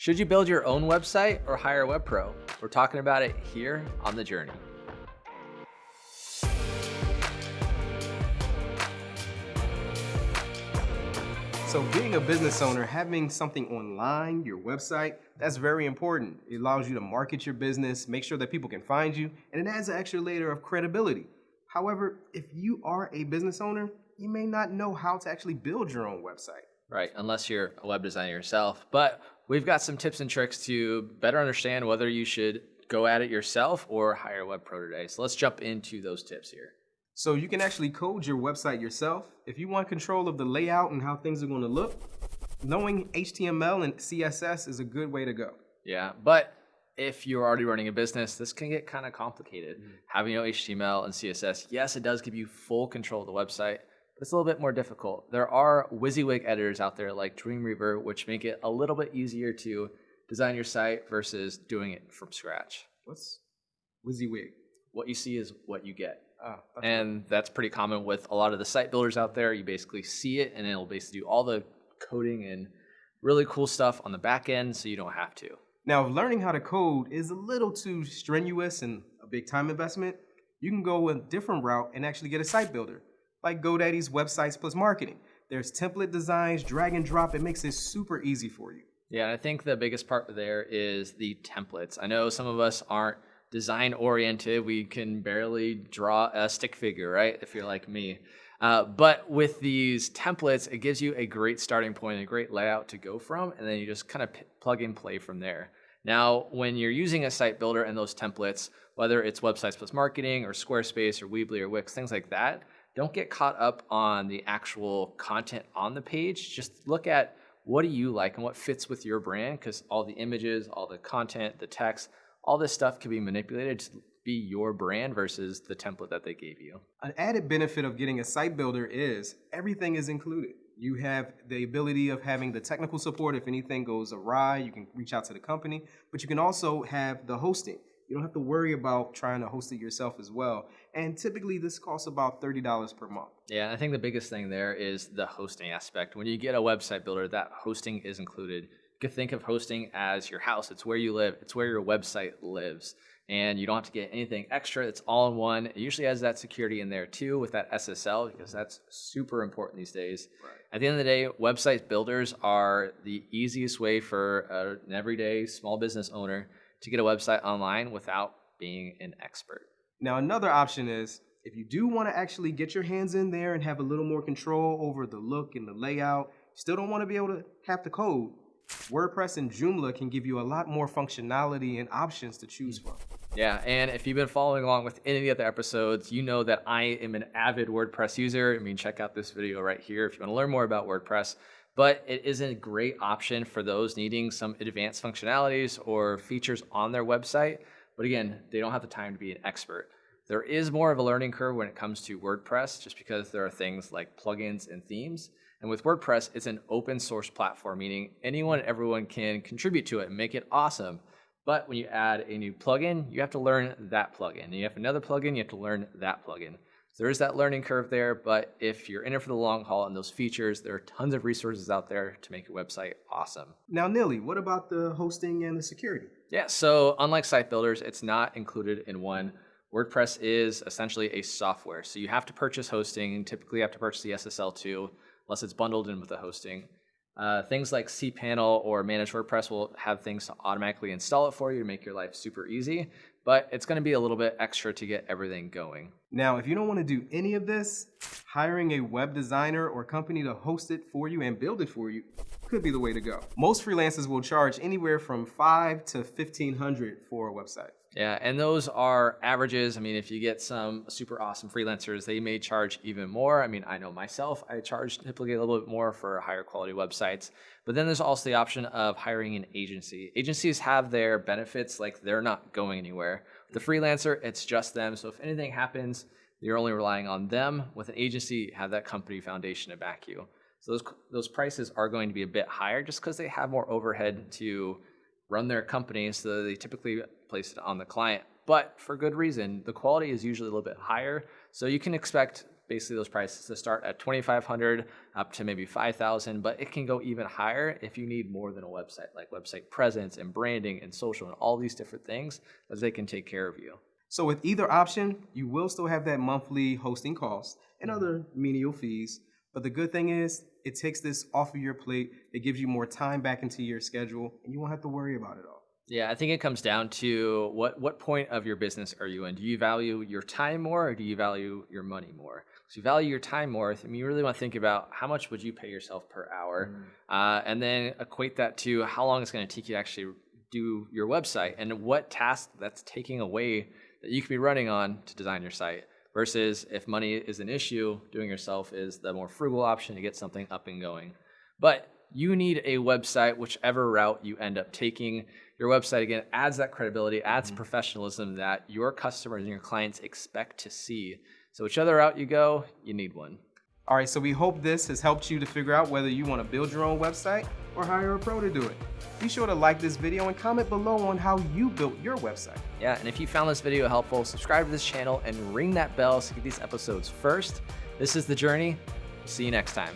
Should you build your own website or hire a web pro? We're talking about it here on The Journey. So being a business owner, having something online, your website, that's very important. It allows you to market your business, make sure that people can find you, and it adds an extra layer of credibility. However, if you are a business owner, you may not know how to actually build your own website. Right, unless you're a web designer yourself. But we've got some tips and tricks to better understand whether you should go at it yourself or hire a web pro today. So let's jump into those tips here. So you can actually code your website yourself. If you want control of the layout and how things are going to look, knowing HTML and CSS is a good way to go. Yeah, but if you're already running a business, this can get kind of complicated. Mm. Having you know HTML and CSS, yes, it does give you full control of the website, it's a little bit more difficult. There are WYSIWYG editors out there like Dreamweaver, which make it a little bit easier to design your site versus doing it from scratch. What's WYSIWYG? What you see is what you get. Oh, and right. that's pretty common with a lot of the site builders out there. You basically see it and it'll basically do all the coding and really cool stuff on the back end so you don't have to. Now, if learning how to code is a little too strenuous and a big time investment, you can go a different route and actually get a site builder, like GoDaddy's Websites Plus Marketing. There's template designs, drag and drop. It makes it super easy for you. Yeah, I think the biggest part there is the templates. I know some of us aren't design oriented. We can barely draw a stick figure, right? If you're like me. Uh, but with these templates, it gives you a great starting point, a great layout to go from, and then you just kind of plug and play from there. Now, when you're using a site builder and those templates, whether it's Websites Plus Marketing or Squarespace or Weebly or Wix, things like that, don't get caught up on the actual content on the page. Just look at what do you like and what fits with your brand because all the images, all the content, the text, all this stuff can be manipulated to be your brand versus the template that they gave you. An added benefit of getting a site builder is everything is included. You have the ability of having the technical support if anything goes awry, you can reach out to the company, but you can also have the hosting. You don't have to worry about trying to host it yourself as well. And typically this costs about $30 per month. Yeah, I think the biggest thing there is the hosting aspect. When you get a website builder, that hosting is included You could think of hosting as your house. It's where you live. It's where your website lives. And you don't have to get anything extra. It's all in one. It usually has that security in there too with that SSL because that's super important these days. Right. At the end of the day, website builders are the easiest way for an everyday small business owner to get a website online without being an expert. Now, another option is if you do want to actually get your hands in there and have a little more control over the look and the layout, still don't want to be able to have the code, WordPress and Joomla can give you a lot more functionality and options to choose from. Yeah, and if you've been following along with any of the other episodes, you know that I am an avid WordPress user. I mean, check out this video right here if you want to learn more about WordPress. But it is a great option for those needing some advanced functionalities or features on their website. But again, they don't have the time to be an expert. There is more of a learning curve when it comes to WordPress, just because there are things like plugins and themes. And with WordPress, it's an open source platform, meaning anyone, everyone can contribute to it and make it awesome. But when you add a new plugin, you have to learn that plugin. And you have another plugin, you have to learn that plugin. There is that learning curve there, but if you're in it for the long haul and those features, there are tons of resources out there to make your website awesome. Now, Nilly, what about the hosting and the security? Yeah, so unlike site builders, it's not included in one. WordPress is essentially a software. So you have to purchase hosting, typically you have to purchase the SSL too unless it's bundled in with the hosting. Uh, things like cPanel or Managed WordPress will have things to automatically install it for you to make your life super easy, but it's going to be a little bit extra to get everything going. Now, if you don't want to do any of this, hiring a web designer or company to host it for you and build it for you could be the way to go. Most freelancers will charge anywhere from five to 1500 for a website. Yeah, and those are averages. I mean, if you get some super awesome freelancers, they may charge even more. I mean, I know myself, I charge typically a little bit more for higher quality websites. But then there's also the option of hiring an agency. Agencies have their benefits, like they're not going anywhere. The freelancer, it's just them. So if anything happens, you're only relying on them. With an agency, have that company foundation to back you. So those, those prices are going to be a bit higher just because they have more overhead to run their company, so they typically place it on the client. But for good reason, the quality is usually a little bit higher, so you can expect basically those prices to start at 2500 up to maybe 5000 but it can go even higher if you need more than a website like website presence and branding and social and all these different things as they can take care of you So with either option, you will still have that monthly hosting cost and mm-hmm. other menial fees. But the good thing is, it takes this off of your plate. It gives you more time back into your schedule, and you won't have to worry about it all. Yeah, I think it comes down to what what point of your business are you in? Do you value your time more or do you value your money more? So you value your time more. I mean, you really want to think about how much would you pay yourself per hour, uh, and then equate that to how long it's going to take you to actually do your website and what task that's taking away that you could be running on to design your site. Versus if money is an issue, doing yourself is the more frugal option to get something up and going. But you need a website, whichever route you end up taking. Your website, again, adds that credibility, adds mm-hmm. professionalism that your customers and your clients expect to see. So, whichever route you go, you need one. All right, so we hope this has helped you to figure out whether you want to build your own website or hire a pro to do it. Be sure to like this video and comment below on how you built your website. Yeah, and if you found this video helpful, subscribe to this channel and ring that bell so you get these episodes first. This is The Journey. See you next time.